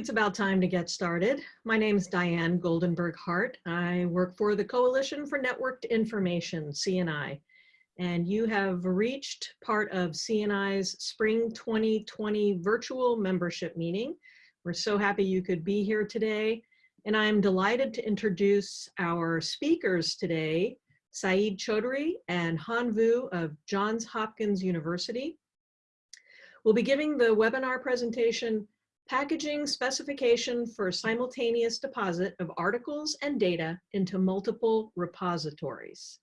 it's about time to get started. My name is Diane Goldenberg Hart. I work for the Coalition for Networked Information, CNI, and you have reached part of CNI's Spring 2020 virtual membership meeting. We're so happy you could be here today, and I'm delighted to introduce our speakers today, Saeed Choudhury and Han Vu of Johns Hopkins University. We'll be giving the webinar presentation packaging specification for simultaneous deposit of articles and data into multiple repositories.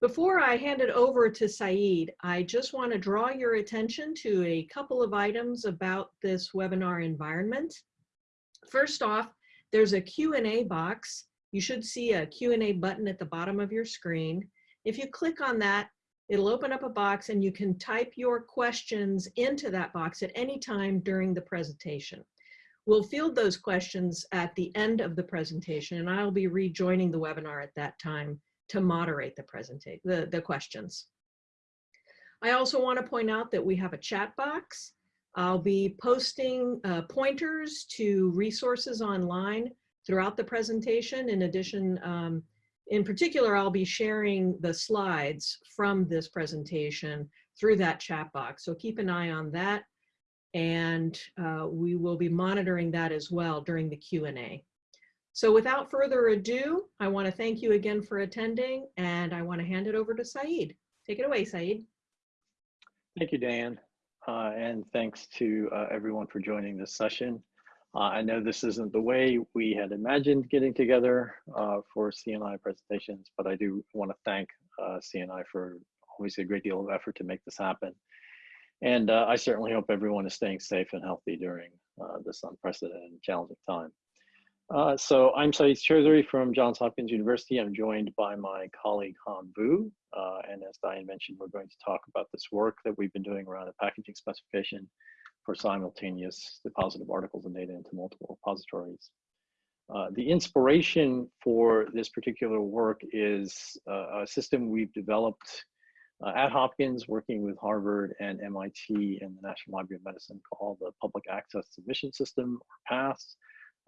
Before I hand it over to Saeed, I just want to draw your attention to a couple of items about this webinar environment. First off, there's a Q&A box. You should see a Q&A button at the bottom of your screen. If you click on that, It'll open up a box and you can type your questions into that box at any time during the presentation. We'll field those questions at the end of the presentation and I'll be rejoining the webinar at that time to moderate the presentation, the, the questions. I also want to point out that we have a chat box. I'll be posting uh, pointers to resources online throughout the presentation. In addition, um, in particular, I'll be sharing the slides from this presentation through that chat box. So keep an eye on that. And uh, we will be monitoring that as well during the Q&A. So without further ado, I want to thank you again for attending and I want to hand it over to Saeed. Take it away, Saeed. Thank you, Dan. Uh, and thanks to uh, everyone for joining this session. Uh, I know this isn't the way we had imagined getting together uh, for CNI presentations, but I do want to thank uh, CNI for obviously a great deal of effort to make this happen. And uh, I certainly hope everyone is staying safe and healthy during uh, this unprecedented and challenging time. Uh, so I'm Saeed Choudhury from Johns Hopkins University. I'm joined by my colleague Han Vu. and as Diane mentioned, we're going to talk about this work that we've been doing around the packaging specification for simultaneous deposit of articles and data into multiple repositories. Uh, the inspiration for this particular work is uh, a system we've developed uh, at Hopkins, working with Harvard and MIT and the National Library of Medicine called the Public Access Submission System, or PASS.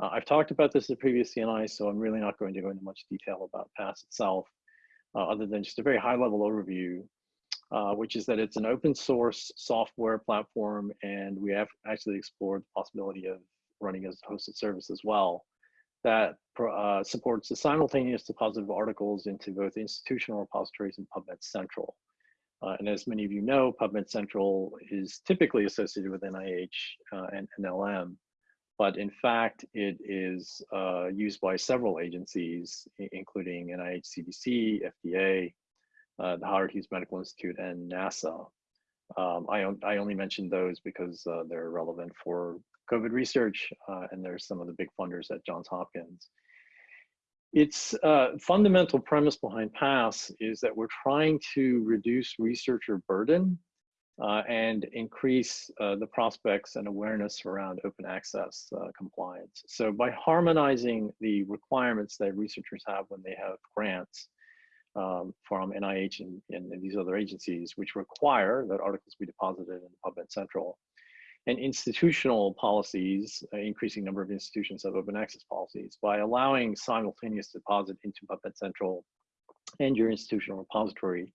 Uh, I've talked about this in previous CNI, so I'm really not going to go into much detail about PASS itself, uh, other than just a very high level overview uh, which is that it's an open source software platform and we have actually explored the possibility of running as a hosted service as well that uh, supports the simultaneous deposit of articles into both institutional repositories and PubMed Central. Uh, and as many of you know, PubMed Central is typically associated with NIH uh, and NLM, but in fact, it is uh, used by several agencies, including NIH CDC, FDA, uh, the Howard Hughes Medical Institute, and NASA. Um, I, I only mentioned those because uh, they're relevant for COVID research, uh, and there's some of the big funders at Johns Hopkins. Its uh, fundamental premise behind PASS is that we're trying to reduce researcher burden uh, and increase uh, the prospects and awareness around open access compliance. So by harmonizing the requirements that researchers have when they have grants, um, from NIH and, and, and, these other agencies, which require that articles be deposited in PubMed Central. And institutional policies, uh, increasing number of institutions have open access policies. By allowing simultaneous deposit into PubMed Central and your institutional repository,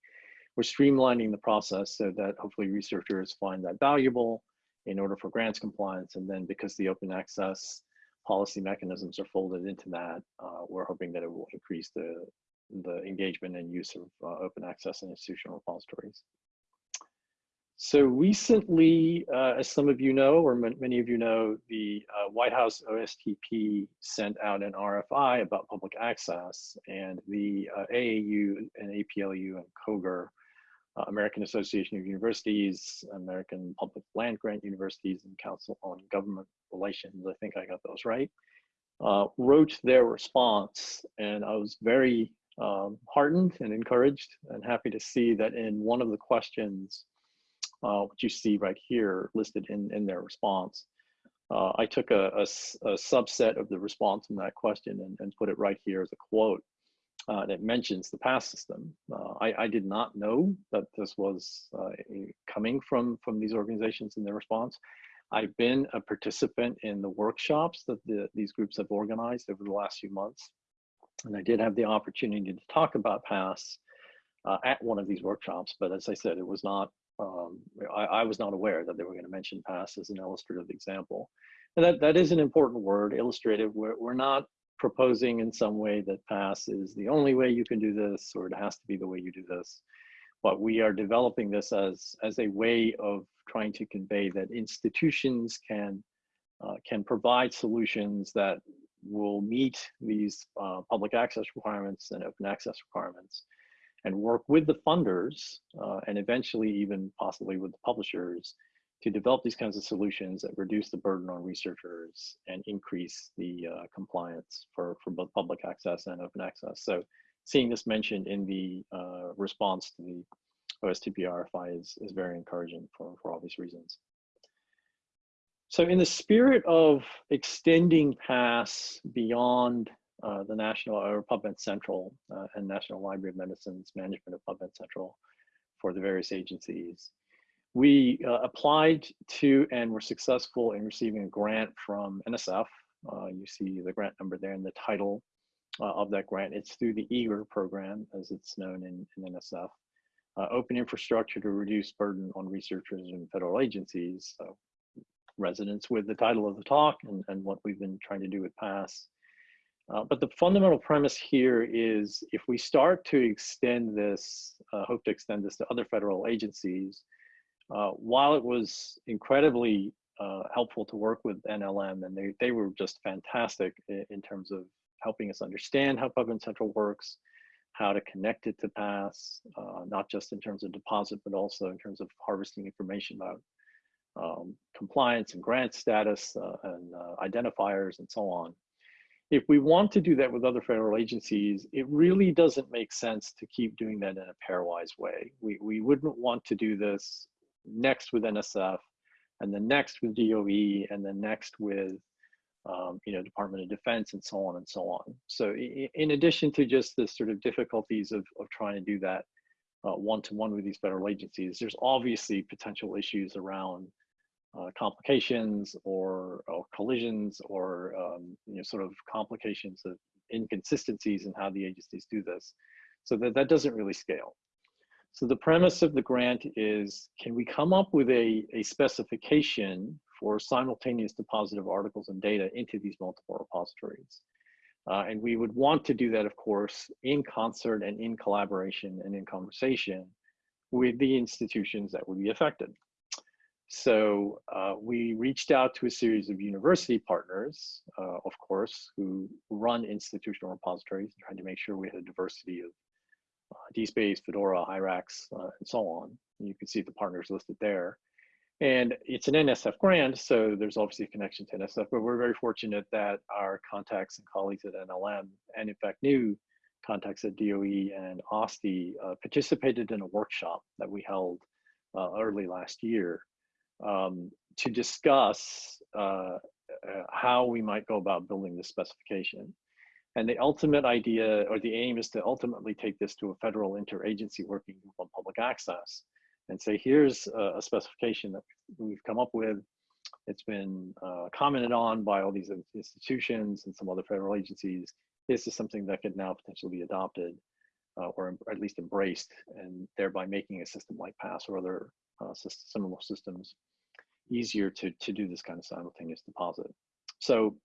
we're streamlining the process so that hopefully researchers find that valuable in order for grants compliance. And then because the open access policy mechanisms are folded into that, uh, we're hoping that it will increase the, the engagement and use of uh, open access and institutional repositories. So recently, uh, as some of you know, or many of you know, the uh, White House OSTP sent out an RFI about public access and the uh, AAU and APLU and COGR, uh, American Association of Universities, American Public Land Grant Universities and Council on Government Relations, I think I got those right, uh, wrote their response. And I was very um, heartened and encouraged and happy to see that in one of the questions, uh, which you see right here listed in, in their response, uh, I took a, a, a, subset of the response from that question and, and put it right here as a quote uh, that mentions the PASS system. Uh, I, I, did not know that this was uh, coming from, from these organizations in their response. I've been a participant in the workshops that the, these groups have organized over the last few months. And I did have the opportunity to talk about PASS uh, at one of these workshops, but as I said, it was not, um, I, I, was not aware that they were gonna mention PASS as an illustrative example. And that, that is an important word, illustrative. We're, we're not proposing in some way that PASS is the only way you can do this, or it has to be the way you do this. But we are developing this as, as a way of trying to convey that institutions can, uh, can provide solutions that will meet these uh, public access requirements and open access requirements and work with the funders uh, and eventually even possibly with the publishers to develop these kinds of solutions that reduce the burden on researchers and increase the uh, compliance for, for both public access and open access. So seeing this mentioned in the uh, response to the OSTP RFI is, is very encouraging for, for obvious reasons. So in the spirit of extending PASS beyond uh, the National or PubMed Central uh, and National Library of Medicine's management of PubMed Central for the various agencies, we uh, applied to and were successful in receiving a grant from NSF. Uh, you see the grant number there in the title uh, of that grant. It's through the EAGER program, as it's known in, in NSF. Uh, open infrastructure to reduce burden on researchers and federal agencies. So resonance with the title of the talk and, and what we've been trying to do with PASS. Uh, but the fundamental premise here is if we start to extend this, uh, hope to extend this to other federal agencies, uh, while it was incredibly uh, helpful to work with NLM, and they, they were just fantastic in, in terms of helping us understand how PubMed Central works, how to connect it to PASS, uh, not just in terms of deposit, but also in terms of harvesting information about um, compliance and grant status uh, and uh, identifiers and so on. If we want to do that with other federal agencies, it really doesn't make sense to keep doing that in a pairwise way. We, we wouldn't want to do this next with NSF, and then next with DOE, and then next with um, you know Department of Defense, and so on and so on. So in addition to just the sort of difficulties of, of trying to do that one-to-one uh, -one with these federal agencies, there's obviously potential issues around uh, complications or, or, collisions or um, you know, sort of complications of inconsistencies in how the agencies do this. So that, that doesn't really scale. So the premise of the grant is, can we come up with a, a specification for simultaneous deposit of articles and data into these multiple repositories? Uh, and we would want to do that, of course, in concert and in collaboration and in conversation with the institutions that would be affected. So uh, we reached out to a series of university partners, uh, of course, who run institutional repositories, trying to make sure we had a diversity of uh, DSpace, Fedora, Hyrax, uh, and so on. And you can see the partners listed there. And it's an NSF grant, so there's obviously a connection to NSF, but we're very fortunate that our contacts and colleagues at NLM, and in fact new contacts at DOE and OSTI, uh, participated in a workshop that we held uh, early last year um, to discuss uh, uh, how we might go about building this specification. And the ultimate idea or the aim is to ultimately take this to a federal interagency working group on public access and say, here's a, a specification that we've come up with. It's been uh, commented on by all these institutions and some other federal agencies. This is something that could now potentially be adopted uh, or at least embraced and thereby making a system like PASS or other uh, similar systems easier to, to do this kind of simultaneous deposit. So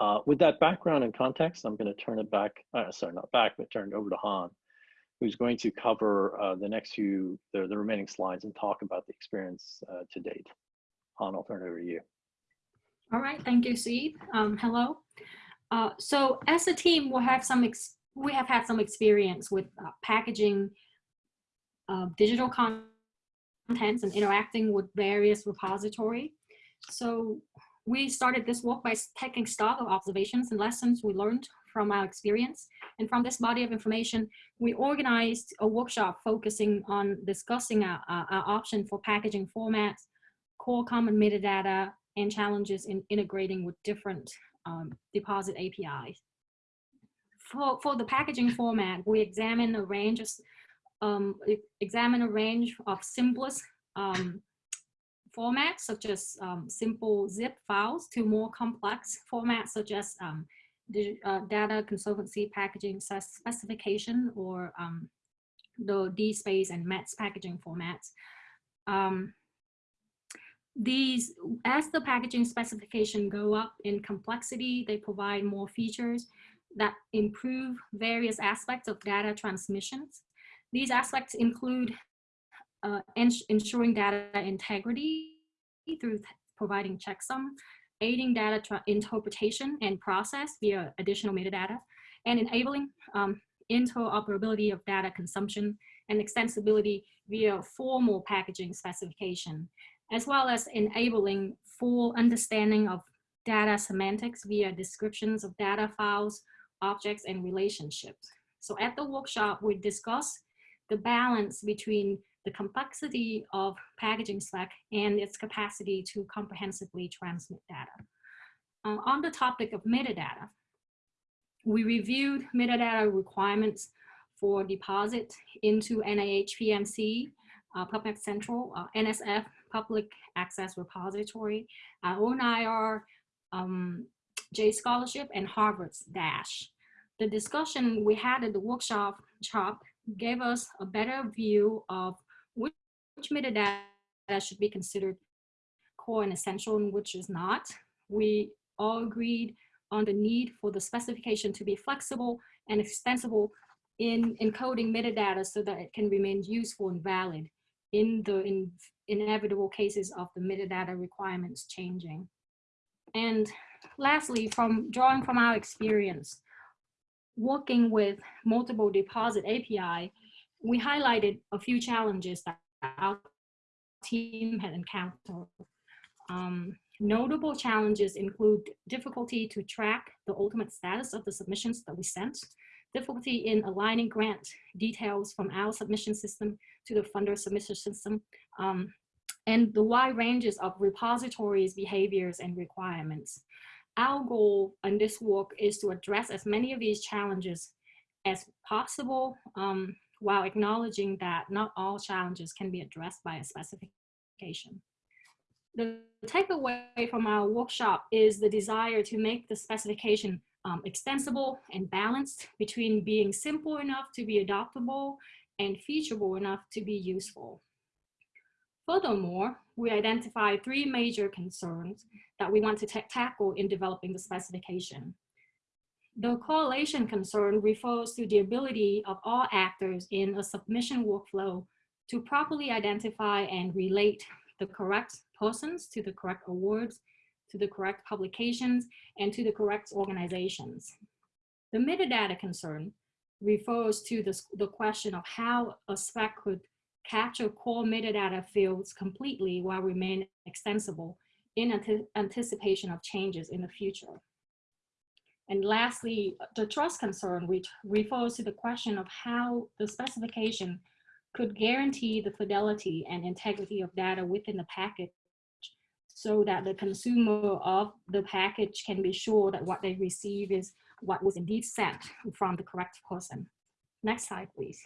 uh, with that background and context, I'm going to turn it back, uh, sorry, not back, but turn it over to Han, who's going to cover uh, the next few, the, the remaining slides and talk about the experience uh, to date. Han, I'll turn it over to you. All right, thank you, Steve. Um, hello. Uh, so as a team, we have some we have had some experience with uh, packaging digital and interacting with various repository. So we started this work by taking stock of observations and lessons we learned from our experience. And from this body of information, we organized a workshop focusing on discussing our, our, our option for packaging formats, core common metadata, and challenges in integrating with different um, deposit APIs. For, for the packaging format, we examine a range of um, examine a range of simplest um, formats such as um, simple zip files to more complex formats such as um, the, uh, data conservancy packaging specification or um, the DSpace and METS packaging formats. Um, these, as the packaging specification go up in complexity, they provide more features that improve various aspects of data transmissions. These aspects include uh, ens ensuring data integrity through providing checksum, aiding data interpretation and process via additional metadata, and enabling um, interoperability of data consumption and extensibility via formal packaging specification, as well as enabling full understanding of data semantics via descriptions of data files, objects, and relationships. So at the workshop, we discuss the balance between the complexity of packaging spec and its capacity to comprehensively transmit data. Uh, on the topic of metadata, we reviewed metadata requirements for deposit into NIH PMC, uh, PubMed Central, uh, NSF, Public Access Repository, uh, ONIR, um, JScholarship, and Harvard's DASH. The discussion we had at the workshop gave us a better view of which, which metadata should be considered core and essential and which is not. We all agreed on the need for the specification to be flexible and extensible in encoding metadata so that it can remain useful and valid in the in, inevitable cases of the metadata requirements changing. And lastly, from drawing from our experience, working with multiple deposit API, we highlighted a few challenges that our team had encountered. Um, notable challenges include difficulty to track the ultimate status of the submissions that we sent, difficulty in aligning grant details from our submission system to the funder submission system, um, and the wide ranges of repositories, behaviors, and requirements. Our goal in this work is to address as many of these challenges as possible um, while acknowledging that not all challenges can be addressed by a specification. The takeaway from our workshop is the desire to make the specification um, extensible and balanced between being simple enough to be adoptable and featureable enough to be useful. Furthermore, we identify three major concerns that we want to tackle in developing the specification. The correlation concern refers to the ability of all actors in a submission workflow to properly identify and relate the correct persons to the correct awards, to the correct publications, and to the correct organizations. The metadata concern refers to the, the question of how a spec could capture core metadata fields completely while remaining extensible in anticipation of changes in the future. And lastly, the trust concern, which refers to the question of how the specification could guarantee the fidelity and integrity of data within the package so that the consumer of the package can be sure that what they receive is what was indeed sent from the correct person. Next slide, please.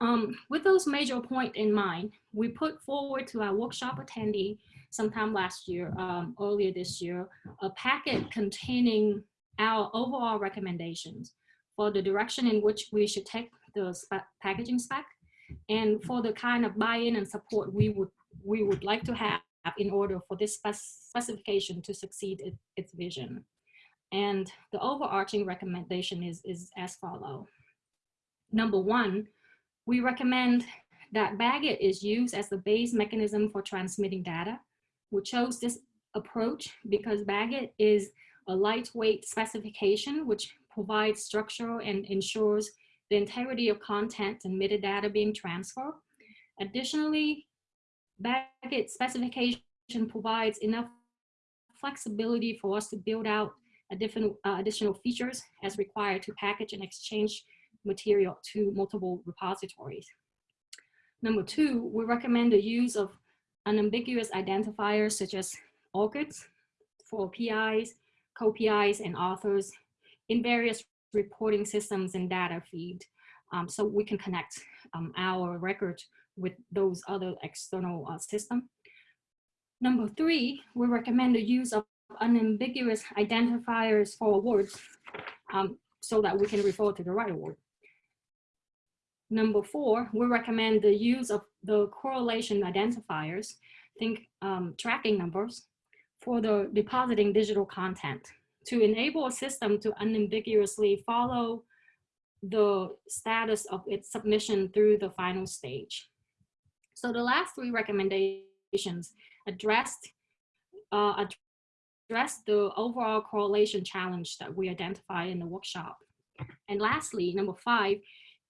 Um, with those major points in mind, we put forward to our workshop attendee sometime last year, um, earlier this year, a packet containing our overall recommendations for the direction in which we should take the packaging spec and for the kind of buy-in and support we would we would like to have in order for this spec specification to succeed it, its vision. And the overarching recommendation is, is as follow. Number one, we recommend that BagIt is used as the base mechanism for transmitting data. We chose this approach because BagIt is a lightweight specification which provides structure and ensures the integrity of content and metadata being transferred. Additionally, BagIt specification provides enough flexibility for us to build out additional, uh, additional features as required to package and exchange material to multiple repositories. Number two, we recommend the use of unambiguous identifiers such as ORCIDs for PIs, co-PIs, and authors in various reporting systems and data feed. Um, so we can connect um, our record with those other external uh, system. Number three, we recommend the use of unambiguous identifiers for awards um, so that we can refer to the right award. Number four, we recommend the use of the correlation identifiers, think um, tracking numbers, for the depositing digital content to enable a system to unambiguously follow the status of its submission through the final stage. So the last three recommendations addressed uh, the overall correlation challenge that we identified in the workshop. And lastly, number five,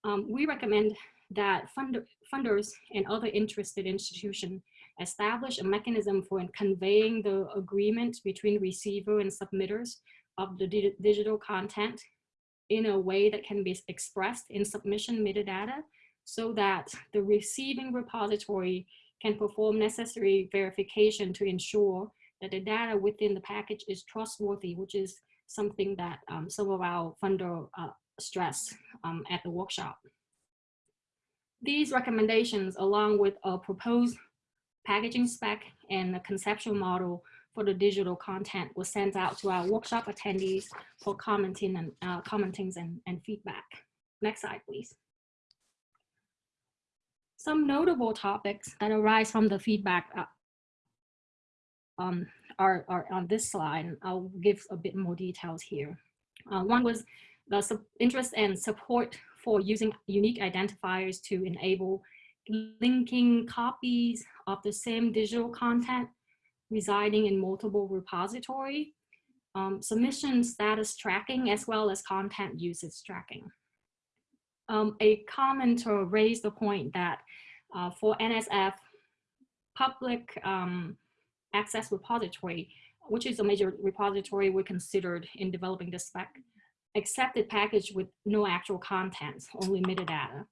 um, we recommend that fund funders and other interested institutions establish a mechanism for conveying the agreement between receiver and submitters of the di digital content in a way that can be expressed in submission metadata so that the receiving repository can perform necessary verification to ensure that the data within the package is trustworthy, which is something that um, some of our funder uh, stress um, at the workshop. These recommendations, along with a proposed packaging spec and a conceptual model for the digital content was sent out to our workshop attendees for commenting and uh, commentings and, and feedback. Next slide, please. Some notable topics that arise from the feedback uh, um, are, are on this slide. I'll give a bit more details here. Uh, one was the interest and support for using unique identifiers to enable linking copies of the same digital content residing in multiple repository, um, submission status tracking, as well as content usage tracking. Um, a commenter raised the point that uh, for NSF, public um, access repository, which is a major repository we considered in developing the spec, accepted package with no actual contents, only metadata.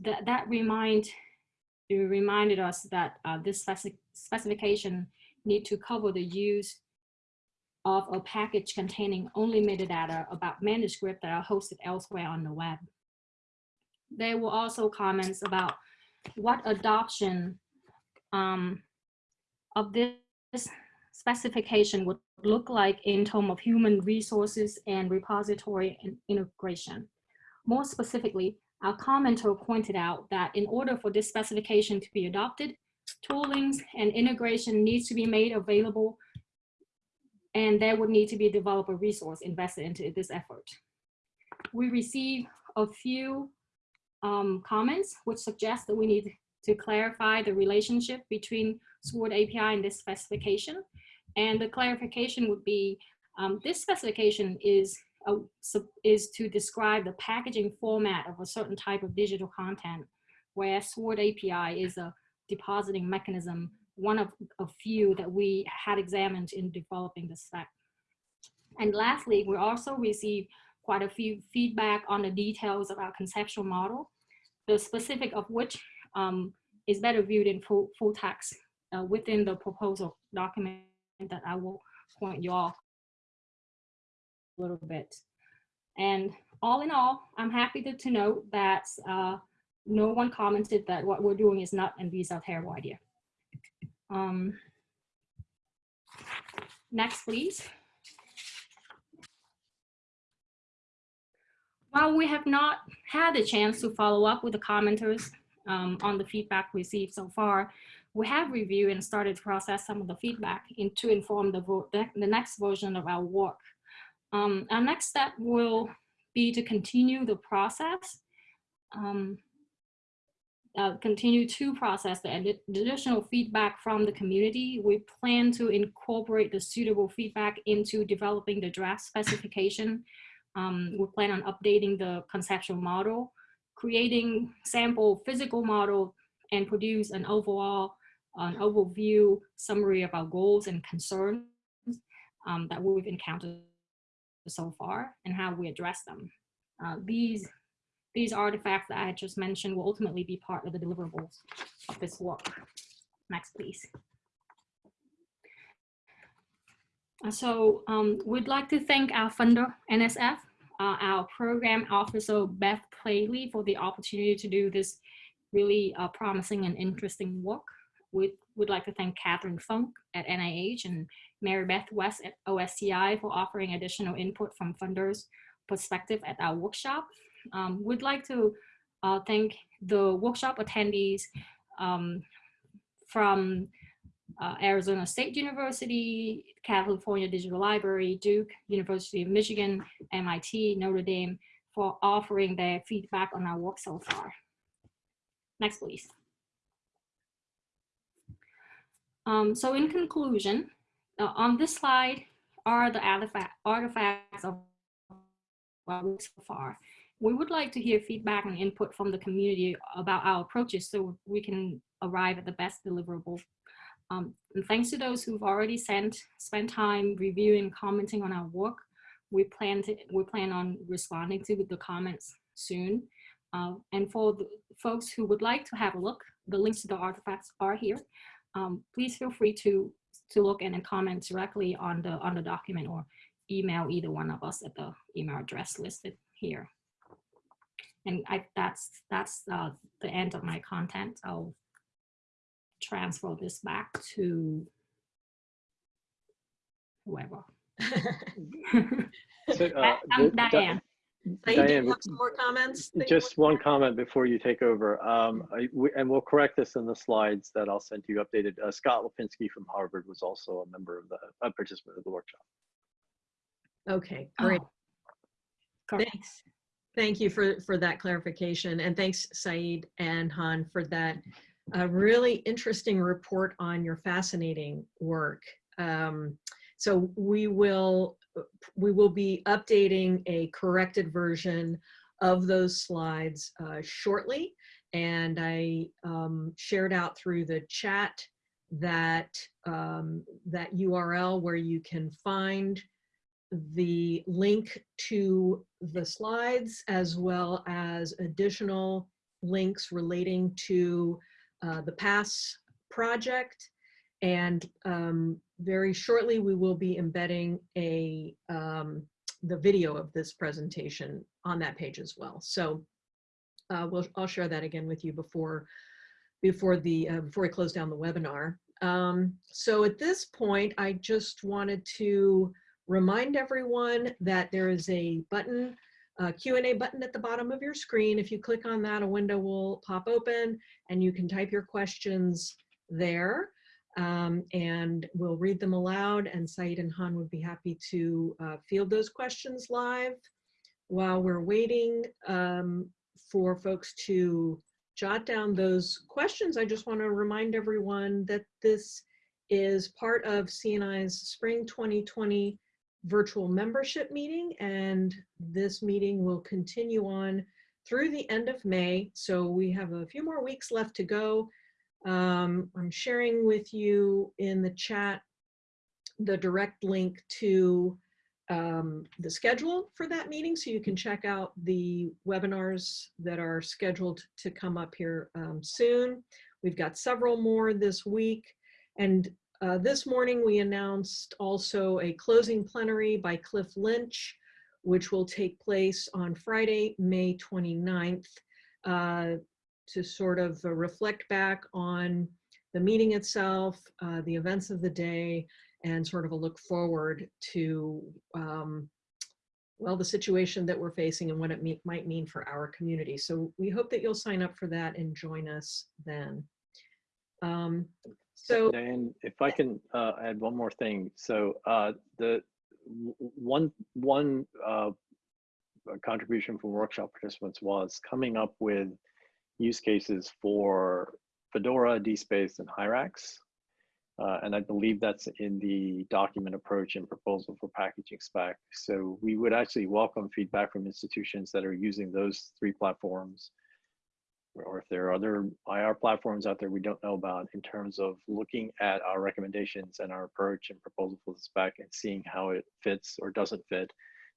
That, that remind, reminded us that uh, this specific specification need to cover the use of a package containing only metadata about manuscript that are hosted elsewhere on the web. There were also comments about what adoption um, of this specification would look like in terms of human resources and repository integration. More specifically, our commenter pointed out that in order for this specification to be adopted, toolings and integration needs to be made available and there would need to be a developer resource invested into this effort. We received a few um, comments which suggest that we need to clarify the relationship between SWORD API and this specification. And the clarification would be, um, this specification is, a, is to describe the packaging format of a certain type of digital content, whereas SWORD API is a depositing mechanism, one of a few that we had examined in developing the spec. And lastly, we also received quite a few feedback on the details of our conceptual model, the specific of which um, is better viewed in full, full text uh, within the proposal document that I will point you all a little bit. And all in all, I'm happy to, to note that uh, no one commented that what we're doing is not and these are terrible idea. Um, next, please. While we have not had the chance to follow up with the commenters um, on the feedback received so far, we have reviewed and started to process some of the feedback in, to inform the, the next version of our work. Um, our next step will be to continue the process um, uh, continue to process the additional feedback from the community. We plan to incorporate the suitable feedback into developing the draft specification. Um, we plan on updating the conceptual model, creating sample physical model, and produce an overall an overview summary of our goals and concerns um, that we've encountered so far and how we address them. Uh, these these artifacts that I just mentioned will ultimately be part of the deliverables of this work. Next, please. Uh, so um, we'd like to thank our funder, NSF, uh, our program officer, Beth Plale, for the opportunity to do this really uh, promising and interesting work. We would like to thank Kathryn Funk at NIH and Mary Beth West at OSTI for offering additional input from funders' perspective at our workshop. Um, we'd like to uh, thank the workshop attendees um, from uh, Arizona State University, California Digital Library, Duke, University of Michigan, MIT, Notre Dame for offering their feedback on our work so far. Next, please. Um, so in conclusion, uh, on this slide are the artifact, artifacts of our work so far. We would like to hear feedback and input from the community about our approaches so we can arrive at the best deliverable. Um, and thanks to those who've already sent, spent time reviewing, commenting on our work. We plan to, we plan on responding to the comments soon. Uh, and for the folks who would like to have a look, the links to the artifacts are here. Um, please feel free to, to look and, and comment directly on the, on the document or email either one of us at the email address listed here. And I, that's, that's uh, the end of my content. I'll transfer this back to whoever. So, uh, I'm Di- Di- Diane. Saeed, do you Diane, have some more comments? Just one comment before you take over, um, I- we- and we'll correct this in the slides that I'll send you updated. Uh, Scott Lapinski from Harvard was also a member of the, a participant of the workshop. Okay, great. Oh. Thanks. Thank you for, for that clarification. And thanks, Saeed and Han, for that uh, really interesting report on your fascinating work. Um, so we will, we will be updating a corrected version of those slides uh, shortly. And I um, shared out through the chat that, um, that URL where you can find the link to the slides as well as additional links relating to uh, the PASS project. And um, very shortly, we will be embedding a um, the video of this presentation on that page as well. So uh, we'll, I'll share that again with you before before the uh, before we close down the webinar. Um, so at this point, I just wanted to remind everyone that there is a button, a Q&A button at the bottom of your screen. If you click on that, a window will pop open and you can type your questions there. Um, and we'll read them aloud and Saeed and Han would be happy to uh, field those questions live. While we're waiting um, for folks to jot down those questions, I just want to remind everyone that this is part of CNI's Spring 2020 virtual membership meeting and this meeting will continue on through the end of May. So we have a few more weeks left to go. Um, I'm sharing with you in the chat the direct link to um, the schedule for that meeting so you can check out the webinars that are scheduled to come up here um, soon. We've got several more this week and uh, this morning, we announced also a closing plenary by Cliff Lynch, which will take place on Friday, May 29th, uh, to sort of uh, reflect back on the meeting itself, uh, the events of the day, and sort of a look forward to, um, well, the situation that we're facing and what it me might mean for our community. So we hope that you'll sign up for that and join us then. Um, so Diane, if I can uh, add one more thing. So uh, the one one uh, contribution from workshop participants was coming up with use cases for Fedora, DSpace, and Hyrax. Uh, and I believe that's in the document approach and proposal for packaging spec. So we would actually welcome feedback from institutions that are using those three platforms or if there are other IR platforms out there we don't know about in terms of looking at our recommendations and our approach and proposal for the spec and seeing how it fits or doesn't fit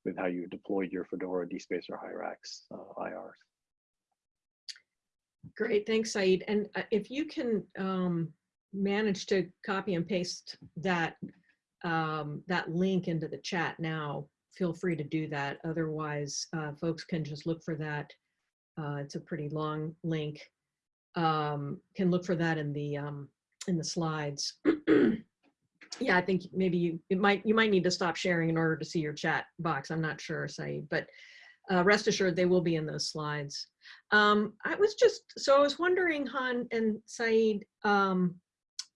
with how you deployed your Fedora, DSpace, or Hyrax uh, IRs. Great, thanks, Saeed. And uh, if you can um, manage to copy and paste that um, that link into the chat now, feel free to do that. Otherwise, uh, folks can just look for that. Uh, it's a pretty long link. um, can look for that in the um, in the slides. yeah, I think maybe you it might you might need to stop sharing in order to see your chat box. I'm not sure, Saeed, but uh, rest assured they will be in those slides. Um, I was just so I was wondering, Han and Saeed, um,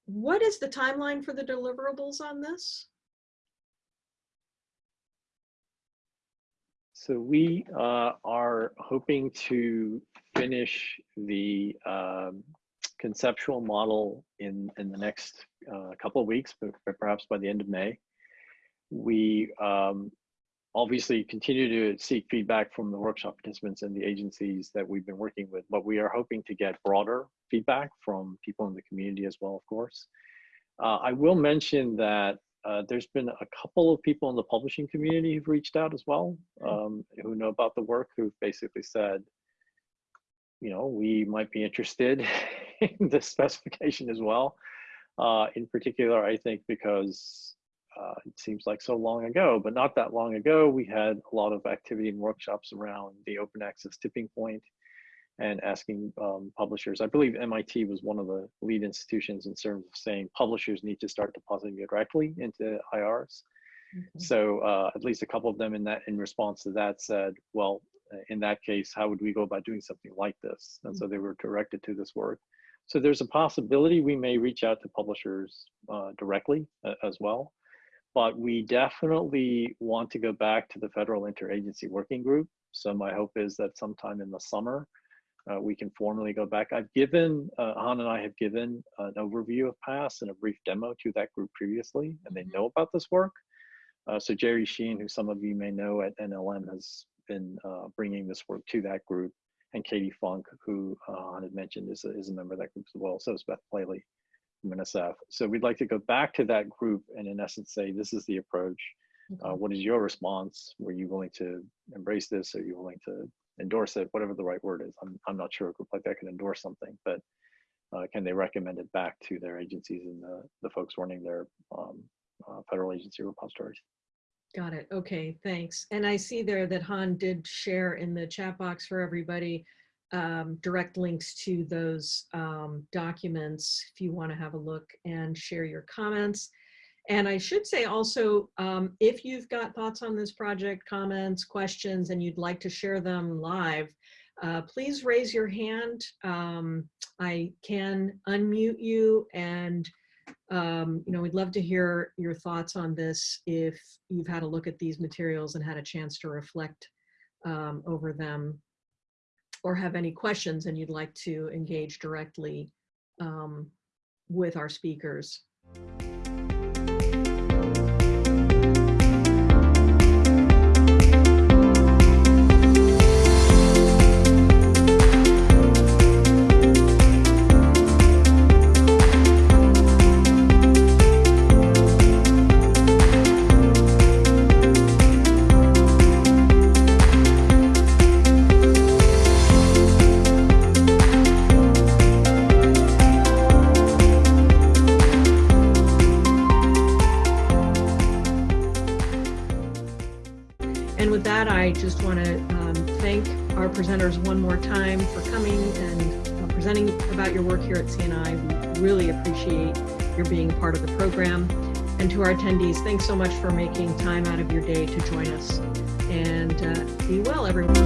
what is the timeline for the deliverables on this? So we uh, are hoping to finish the um, conceptual model in, in the next uh, couple of weeks, but, but perhaps by the end of May. We um, obviously continue to seek feedback from the workshop participants and the agencies that we've been working with, but we are hoping to get broader feedback from people in the community as well, of course. Uh, I will mention that uh, there's been a couple of people in the publishing community who've reached out as well, um, who know about the work, who've basically said, you know, we might be interested in this specification as well. Uh, in particular, I think because uh, it seems like so long ago, but not that long ago, we had a lot of activity and workshops around the open access tipping point and asking um, publishers. I believe MIT was one of the lead institutions in terms of saying publishers need to start depositing directly into IRs. Okay. So uh, at least a couple of them in that in response to that said, well, in that case, how would we go about doing something like this? And so they were directed to this work. So there's a possibility we may reach out to publishers uh, directly uh, as well. But we definitely want to go back to the Federal Interagency Working Group. So my hope is that sometime in the summer, uh, we can formally go back. I've given, uh, Han and I have given an overview of PASS and a brief demo to that group previously, and they know about this work. Uh, so Jerry Sheehan, who some of you may know at NLM, has been uh, bringing this work to that group, and Katie Funk, who uh, Han had mentioned is a, is a member of that group as well. So is Beth Plale from So we'd like to go back to that group and in essence say, this is the approach. Uh, what is your response? Were you willing to embrace this? Are you willing to endorse it? Whatever the right word is. I'm, I'm not sure a group like that can endorse something, but uh, can they recommend it back to their agencies and the, the folks running their um, uh, federal agency repositories? Got it. Okay, thanks. And I see there that Han did share in the chat box for everybody um, direct links to those um, documents if you want to have a look and share your comments. And I should say also, um, if you've got thoughts on this project, comments, questions, and you'd like to share them live, uh, please raise your hand. Um, I can unmute you and um, you know, we'd love to hear your thoughts on this if you've had a look at these materials and had a chance to reflect um, over them or have any questions and you'd like to engage directly um, with our speakers. attendees, thanks so much for making time out of your day to join us. And uh, be well, everyone.